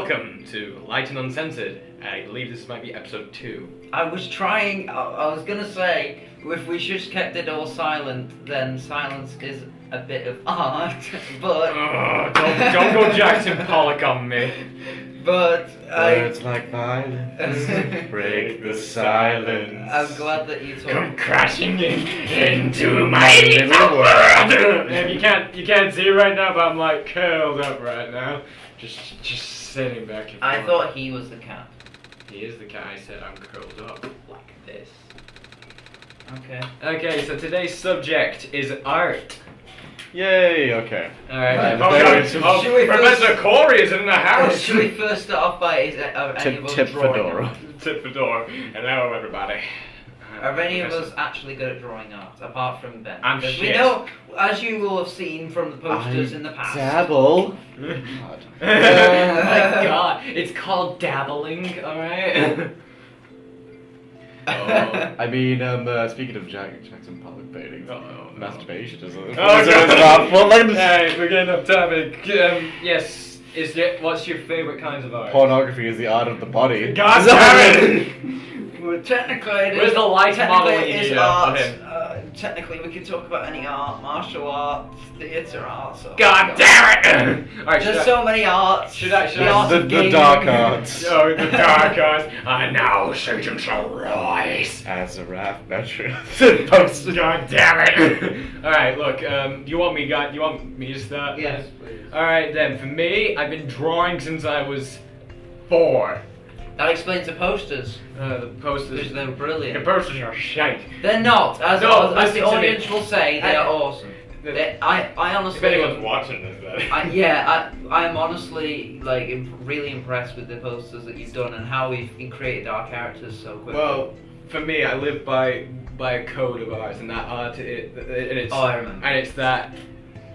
Hello and welcome to Light and Uncensored. I believe this might be episode two. I was trying. I, I was gonna say if we just kept it all silent, then silence is a bit of art. But Ugh, don't, don't go Jackson Pollock on me. but I, Words like violence break the silence. I'm glad that you Come told. crashing in into my little world. and you can't you can't see right now, but I'm like curled up right now, just just sitting back. And I thought he was the cat. he is the cat. I said I'm curled up like this. Okay. Okay, so today's subject is art. Yay, okay. All right. Right, oh, there God. is some- Oh, Should we Professor first- Corey is in the house. Should we first start off by is uh, are Tip, of us tip fedora. Tip the door. Hello, everybody. Are any of us actually good at drawing art, apart from Ben? I'm Because We know, as you will have seen from the posters I in the past. Dabble. God. my god, it's called dabbling, alright? Oh. I mean, um, uh, speaking of Jack, Jackson Pollock paintings, Oh, no. masturbation is Oh, is God. thoughtful like Hey, we're getting off topic. Um, yes, is there, what's your favourite kinds of art? Pornography is the art of the body. God damn it! Well, technically, it Where's is- the light technically model it you is need art. Uh, technically, we can talk about any art, martial arts, theatre arts. So God damn it! Alright, should There's I, so many arts. should I, should the I, art The, the dark arts. Oh, the dark arts. I now Satan shall rise. As a rap veteran. Post- God damn it! Alright, look, um, you want me, God, you want me to start? Yes, please. Alright then, for me, I've been drawing since I was four. That explains the posters, Uh, the posters. because they're brilliant. The posters are shite. They're not, as, No, as, as the me. audience will say, they I- are awesome. They, I, I honestly. If anyone's watching this, then. I, yeah, I, I'm honestly like imp- really impressed with the posters that you've done and how we've created our characters so quickly. Well, for me, I live by by a code of arts, and that art, it, and it's Oh, I remember. and it's that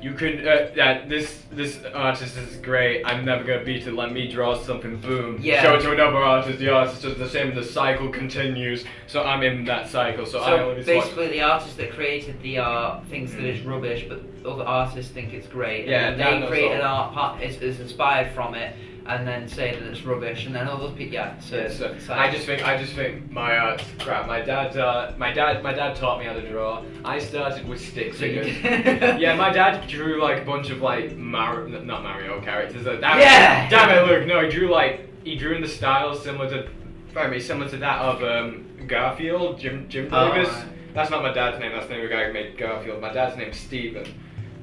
you could uh, that this this artist is great. I'm never gonna beat it. Let me draw something. Boom. Yeah. Show it to another artist. The artist does the same. The cycle continues. So I'm in that cycle. So, I So always watch. basically, the artist that created the art thinks that it's rubbish, but other artists think it's great. Yeah, and they created art part is, is inspired from it, and then say that it's rubbish, and then all those people, yeah. So, Yeah, so I just think I just think my art's crap. My dad, uh, my dad, my dad taught me how to draw. I started with stick figures. yeah, my dad drew like a bunch of like Mar- not Mario characters. Uh, damn Yeah! It, damn it, Luke. No, he drew like he drew in the style similar to, pardon me, similar to that of um, Garfield, Jim Jim Oh, Davis. right. That's not my dad's name. That's the name of the guy who made Garfield. My dad's name's Steven.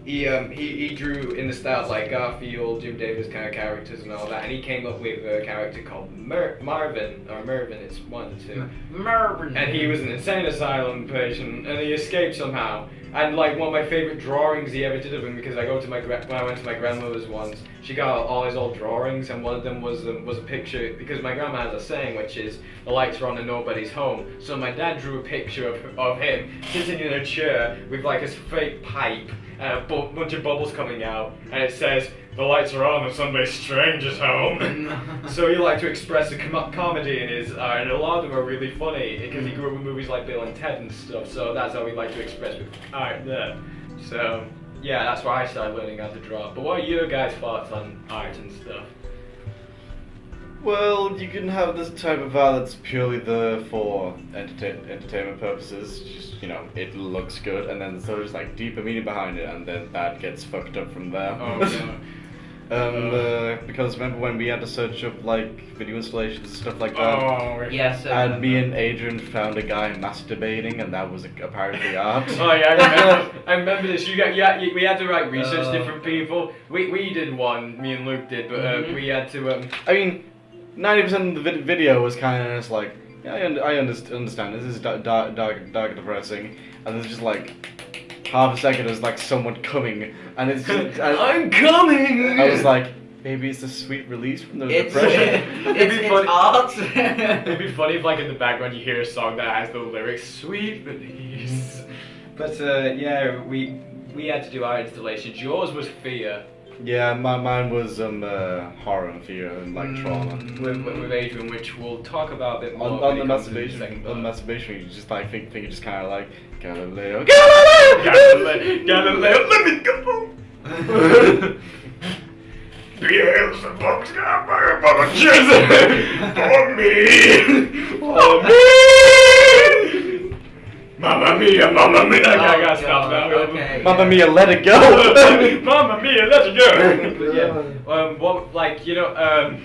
He um he, he drew in the styles like Garfield, Jim Davis kind of characters and all that, and he came up with a character called Mer- Marvin or Mervin. It's one two. Mervyn. And he was an insane asylum patient, and he escaped somehow. And like one of my favorite drawings he ever did of him, because I go to my gra- when I went to my grandmother's once, she got all his old drawings, and one of them was um, was a picture because my grandma has a saying which is the lights are on and nobody's home. So my dad drew a picture of, of him sitting in a chair with like his fake pipe and a bu- bunch of bubbles coming out, and it says the lights are on and somebody strange is home. So he liked to express the com- comedy in his uh, art, and a lot of them are really funny because he grew up with movies like Bill and Ted and stuff. So that's how he liked to express with uh, art there. So yeah, that's why I started learning how to draw. But what are your guys' thoughts on art and stuff? Well, you can have this type of art that's purely there for entertain- entertainment purposes. Just you know, it looks good, and then so there's like deeper meaning behind it, and then that gets fucked up from there. Oh, no. um, uh, because remember when we had to search up like video installations and stuff like that. Oh, yes. I And me and Adrian found a guy masturbating, and that was a, a part of the art. Oh yeah, I remember. I remember this. You got yeah. you- We had to like research Uh, different people. We we did one. Me and Luke did, but uh, Mhm. we had to um. I mean, ninety percent of the vid- video was kind of just like, yeah, I, un- I underst- understand. This is dark, dark, dark, dark depressing, and there's just like half a second is like someone coming, and it's just, I, I'm coming. I was like, maybe it's a sweet release from the It's, depression. It'd it's, be it's funny- art. It'd be funny if, like, in the background you hear a song that has the lyrics "Sweet Release." But uh, yeah, we we had to do our installations. Yours was Fear yeah, my mine was um uh, horror and fear and like trauma. with, with, with Adrian, which we'll talk about a bit more. On, on the masturbation, second on the masturbation, you just like think, think you just kind of like Galileo, Galileo, Galileo, let me go. Beelzebub. the bugs got Mama For me! For me! Mamma mia, mamma mia! Okay, I gotta stop now. Oh, Okay. Mamma mia, let it go. Mamma mia, let it go! But yeah, um, what, like, you know, um,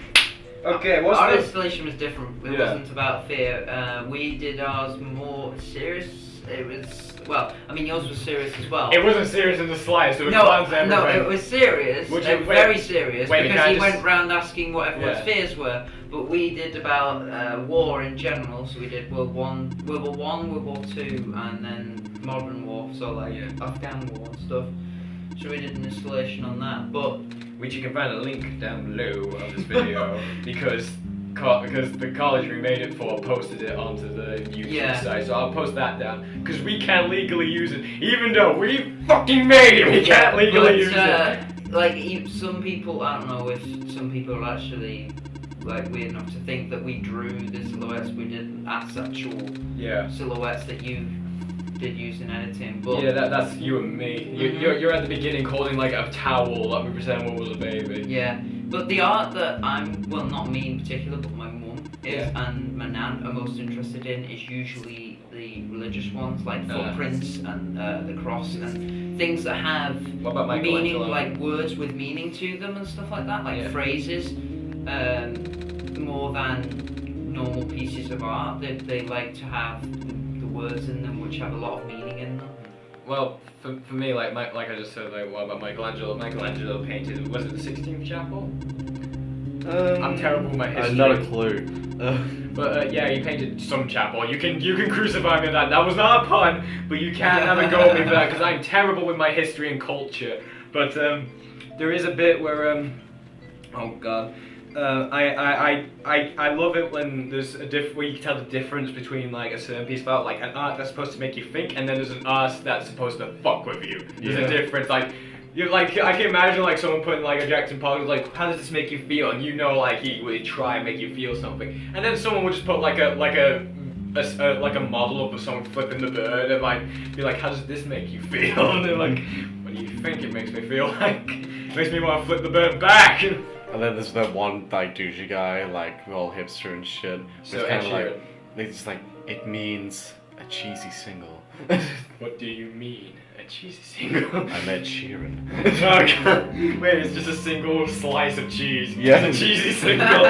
okay, what's Our the... installation was different. It Yeah. wasn't about fear. Uh, we did ours more serious. It was well. I mean, yours was serious as well. It wasn't serious in the slightest, it was no, plans no, it was serious. Would it you- wait, very serious wait, because he just- went round asking what everyone's Yeah. fears were. But we did about uh, war in general. So we did World One, World War One, World War Two, and then modern war. So like Yeah. Afghan war and stuff. So we did an installation on that. But which you can find a link down below of this video because because the college we made it for posted it onto the YouTube Yeah. site, so I'll post that down because we can't legally use it, even though we fucking made it. We can't legally but, use uh, it. Like some people, I don't know if some people are actually like weird enough to think that we drew the silhouettes we did as actual Yeah. silhouettes that you did use in editing. But Yeah, that, that's you and me. You, Mhm. you're, you're at the beginning holding like a towel that we pretend what was a baby. Yeah, but the art that I'm, well, not me in particular, but my mum is Yeah. and my nan are most interested in is usually the religious ones, like Uh. footprints and uh, the cross and things that have meaning, like words with meaning to them and stuff like that, like Yeah. phrases, um, more than normal pieces of art. They, they like to have the words in them which have a lot of meaning. Well, for, for me, like my, like I just said, like what about Michelangelo? Michelangelo painted was it the Sixteenth Chapel? Um, I'm terrible with my history. Have not a clue. Uh, But uh, yeah, he painted some chapel. You can you can crucify me on that. That was not a pun, but you can't have a go at me for that because I'm terrible with my history and culture. But um, there is a bit where um, oh god, uh, I, I, I, I, I love it when there's a diff where you can tell the difference between like a certain piece of art, like an art that's supposed to make you think, and then there's an art that's supposed to fuck with you. There's Yeah. a difference, like. You like I can imagine like someone putting like a Jackson Pollock like how does this make you feel and you know like he would try and make you feel something and then someone would just put like a like a, a a- like a model of someone flipping the bird and like be like how does this make you feel and they're like what do you think it makes me feel like it makes me want to flip the bird back and then there's that one like douchey guy, like all hipster and shit. So it's kind of like it's like it means a cheesy single. what do you mean a cheesy single I met Sheeran. Okay. Wait, it's just a single slice of cheese. Yeah. It's a cheesy single.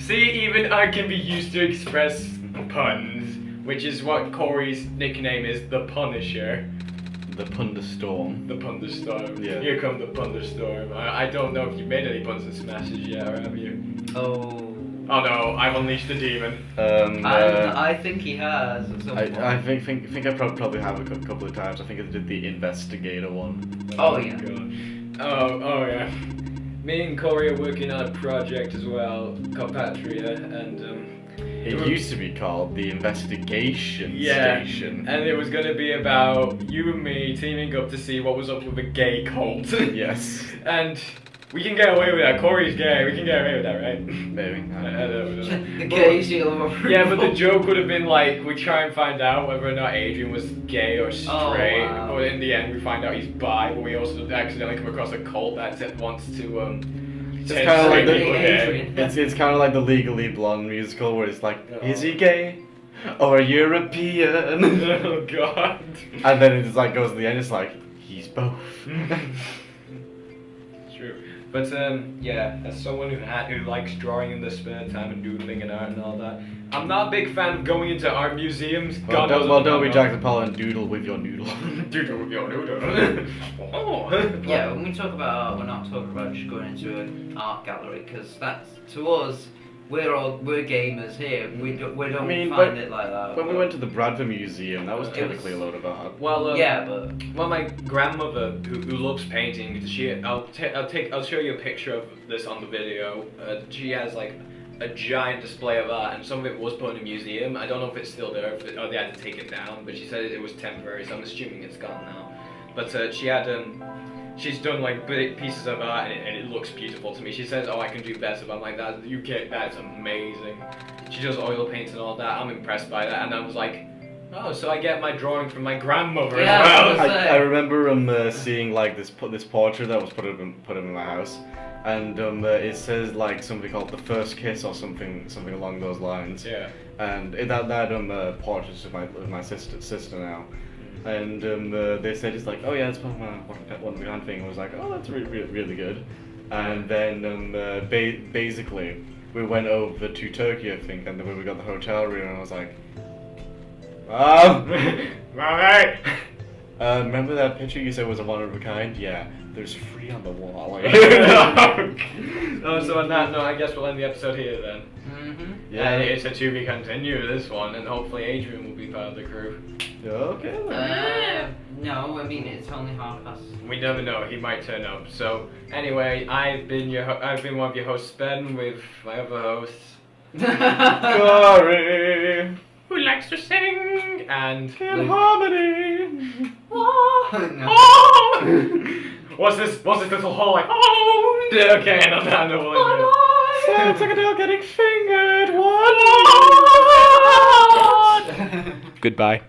See, even I can be used to express puns, which is what Corey's nickname is, the Punisher. The Punderstorm. The Punderstorm. Yeah. Here come the Punderstorm. I, I don't know if you've made any puns and smashes yet, or have you? Oh. Oh no, I've unleashed the demon. Um, I, uh, I think he has at some point. I, I think think think I prob- probably have a couple of times. I think I did the investigator one. Oh, yeah. God. Oh, oh yeah. Me and Corey are working on a project as well called Patria, and um, It used to be called the Investigation Yeah, Station. and it was gonna be about you and me teaming up to see what was up with a gay cult. yes, and we can get away with that. Corey's gay. We can get away with that, right? maybe. I, I don't know. the gay seal of approval. Yeah, but the joke would have been like we try and find out whether or not Adrian was gay or straight. Oh, wow. But in the end, we find out he's bi. But we also accidentally come across a cult that wants to um. It's kind of like the people it's it's kind of like the Legally Blonde musical where it's like, Oh. is he gay or European? oh God. and then it's like goes to the end. It's like he's both. True. But um, yeah, as someone who ha- who likes drawing in their spare time and doodling and art and all that, I'm not a big fan of going into art museums. well, God don't, well, don't be not. Jackson Pollock and doodle with your noodle. Doodle with your noodle. oh. Yeah, when we talk about art, we're not talking about just going into an art gallery because that's to us. We're all we're gamers here. We don't we don't I mean, find when- it like that. when we went to the Bradford Museum, that was typically was- a load of art. Well, um, yeah, but Well, my grandmother, who, who loves painting, she I'll ta- I'll take I'll show you a picture of this on the video. Uh, she has like a giant display of art, and some of it was put in a museum. I don't know if it's still there, if it, or they had to take it down. But she said it was temporary, so I'm assuming it's gone now. But uh, she had um. She's done like big pieces of art and it, and it looks beautiful to me. She says, "Oh, I can do better." But I'm like, "That you get that's amazing." She does oil paints and all that. I'm impressed by that, and I was like, Oh, so I get my drawing from my grandmother Yeah, as I well. I. I remember um uh, seeing like this pu- this portrait that was put up in, put up in my house, and um uh, it says like something called the first kiss or something something along those lines. Yeah. And it, that that um uh, portrait of my of my sister sister now, and um uh, they said it's like oh yeah it's of my one of one of thing. I was like oh that's really really, good, and then um uh, ba- basically we went over to Turkey I think, and then we got the hotel room and I was like. Um, Alright. Uh, remember that picture you said was a one of a kind? Yeah, there's three on the wall. oh, so on that note, I guess we'll end the episode here then. Mm-hmm. Yeah. And it's a to be continued, this one, and hopefully Adrian will be part of the crew. okay. Uh, no, I mean it's only half us. We never know, he might turn up. So, anyway, I've been your ho- I've been one of your hosts, Ben, with my other hosts, Glory who likes to sing, and... in harmony. no. Oh. What's this, what's this little hall like? Oh! Okay, and on that note, we'll end it. Oh, Sounds like a dog getting fingered. What? Oh, Goodbye.